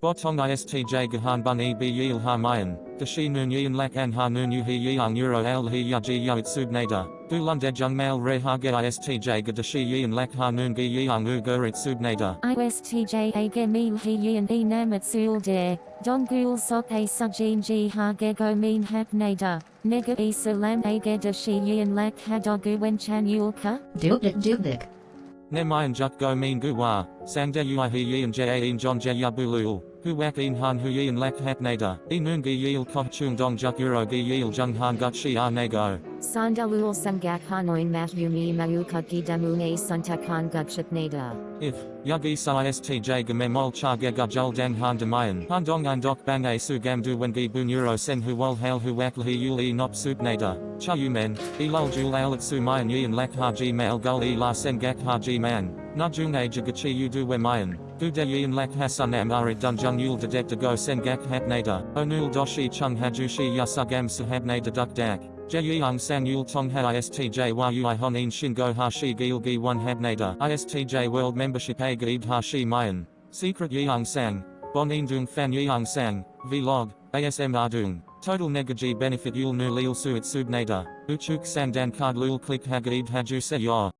Botong istj gahan bun e b yil ha mayan, dashi nun yin lak an ha nun yu he yang euro al he ya ji ya itsub nada, du lund jung mail re ha ge istj ga dashi yin lak ha nun gi yang u gur itsub nada. ISTJ age mean he yin e namat sul de, don gul sok a sujin ji ha ge go mean hap nada, nega e salam age da shi yin lak ha dogu wen chan yulka? Dubdik dubdik. Ne mayan juk go mean gu wa, sang de ui he yin ja in john ja ya hu wak in han hu yin lak hat nada, e nun gi yil koh chung dong juk euro gi yil jung han gut shi a nego. Sandalul sangak hanoin mat yumi mayuka gidamune suntakan gutship. If, yagi sa istj game mol cha ge gajul dang han demayan, han dong an dok bang a su gam du wen gi sen hu wal hail hu wak lhi yul e nop sup nada, cha yu men, e lul jul al at su mayan yin lak ha mail gul e la sen gak ha ji man, na jung jagachi yu du we mayan, du de yin lak hasan am arit dun yul de to go sen gak hat onul doshi chung hajushi yasagam sahab nada duk dak. Jeyang sang yul tong ha istj wa ui honin shingo ha shi gil gi one hab nada istj world membership a gaib ha shi mayan. Secret yang sang, bon in dung fan yang sang, vlog, asm dung. Total negaji benefit yul nu lil sub nada, uchuk sang dan card lul click ha gaib haju se.